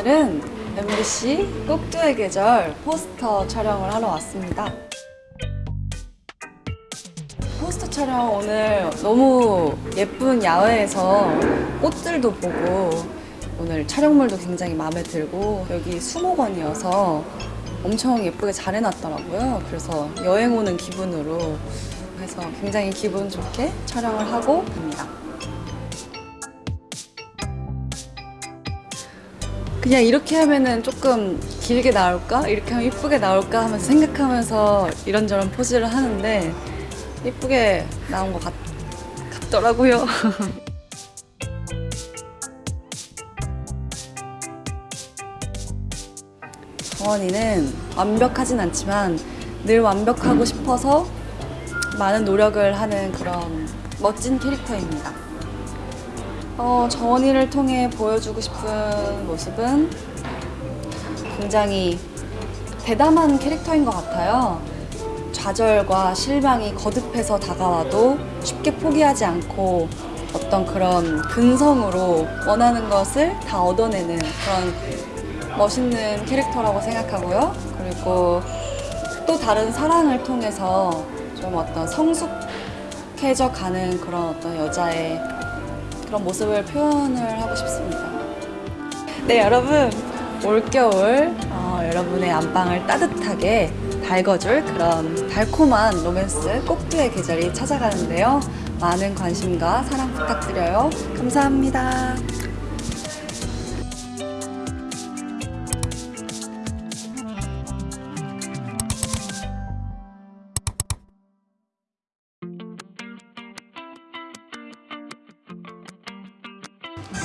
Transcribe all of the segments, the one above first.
오늘은 MBC 꼭두의 계절 포스터 촬영을 하러 왔습니다. 포스터 촬영 오늘 너무 예쁜 야외에서 꽃들도 보고 오늘 촬영물도 굉장히 마음에 들고 여기 수목원이어서 엄청 예쁘게 잘 해놨더라고요. 그래서 여행 오는 기분으로 해서 굉장히 기분 좋게 촬영을 하고 갑니다. 그냥 이렇게 하면은 조금 길게 나올까? 이렇게 하면 이쁘게 나올까? 하면서 생각하면서 이런저런 포즈를 하는데 이쁘게 나온 것 같, 같더라고요. 정원이는 완벽하진 않지만 늘 완벽하고 싶어서 많은 노력을 하는 그런 멋진 캐릭터입니다. 어, 정원이를 통해 보여주고 싶은 모습은 굉장히 대담한 캐릭터인 것 같아요. 좌절과 실망이 거듭해서 다가와도 쉽게 포기하지 않고 어떤 그런 근성으로 원하는 것을 다 얻어내는 그런 멋있는 캐릭터라고 생각하고요. 그리고 또 다른 사랑을 통해서 좀 어떤 성숙해져 가는 그런 어떤 여자의 그런 모습을 표현을 하고 싶습니다. 네, 여러분. 올겨울 어, 여러분의 안방을 따뜻하게 달궈줄 그런 달콤한 로맨스 꼭두의 계절이 찾아가는데요. 많은 관심과 사랑 부탁드려요. 감사합니다.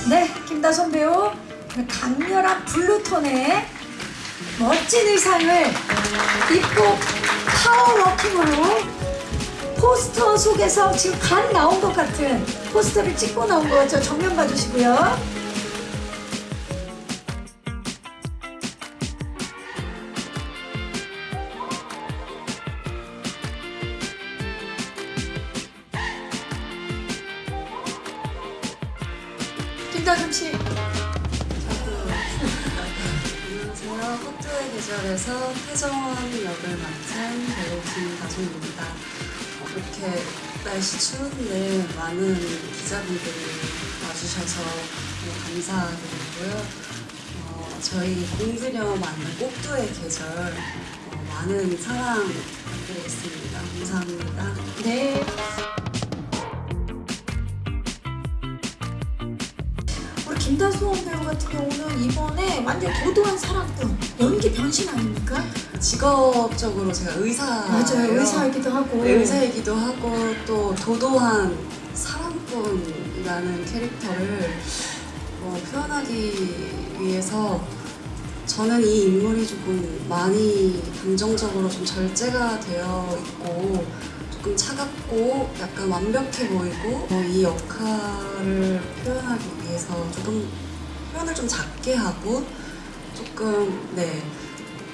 네, 김다솜 배우 강렬한 블루톤의 멋진 의상을 입고 파워워킹으로 포스터 속에서 지금 간 나온 것 같은 포스터를 찍고 나온 거 같죠? 정면 봐주시고요. 김다솜 씨. 안녕하세요. 호투의 계절에서 태정원 역을 맡은 배우 김다솜입니다. 어, 이렇게 날씨 추운데 많은 기자분들이 와주셔서 감사드리고요. 어, 저희 공들여 만든 꼭두의 계절 어, 많은 사랑 부탁드리겠습니다. 감사합니다. 네. 김다솜 배우 같은 경우는 이번에 완전 도도한 사랑꾼 연기 변신 아닙니까? 직업적으로 제가 의사예요. 맞아요. 의사이기도 하고. 네, 의사이기도 하고 또 도도한 사랑꾼이라는 캐릭터를 어, 표현하기 위해서 저는 이 인물이 조금 많이 감정적으로 좀 절제가 되어 있고 조금 차갑고 약간 완벽해 보이고 어, 이 역할을 표현하기 위해서 조금 표현을 좀 작게 하고 조금 네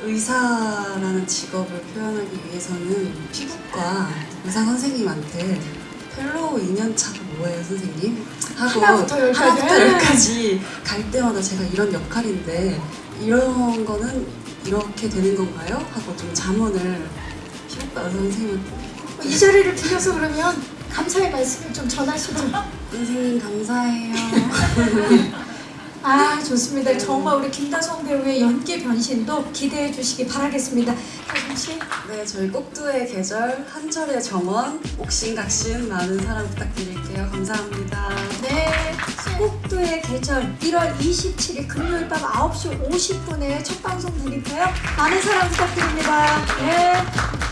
의사라는 직업을 표현하기 위해서는 피부과 의사 선생님한테 fellow 2년차가 뭐예요 선생님? 하고. 하나부터 열까지 갈 때마다 제가 이런 역할인데 이런 거는 이렇게 되는 건가요? 하고 좀 자문을 의사 선생님한테 이 자리를 빌려서 그러면 감사의 말씀을 좀 전하시죠. 선생님 감사해요 아 좋습니다. 정말 우리 김다솜 배우의 연기 변신도 기대해 주시기 바라겠습니다. 다솜 씨. 네 저희 꼭두의 계절 한철의 정원 옥신각신 많은 사랑 부탁드릴게요 감사합니다 네, 꼭두의 계절 1월 27일 금요일 밤 9시 50분에 첫 방송 되니까요. 많은 사랑 부탁드립니다. 네.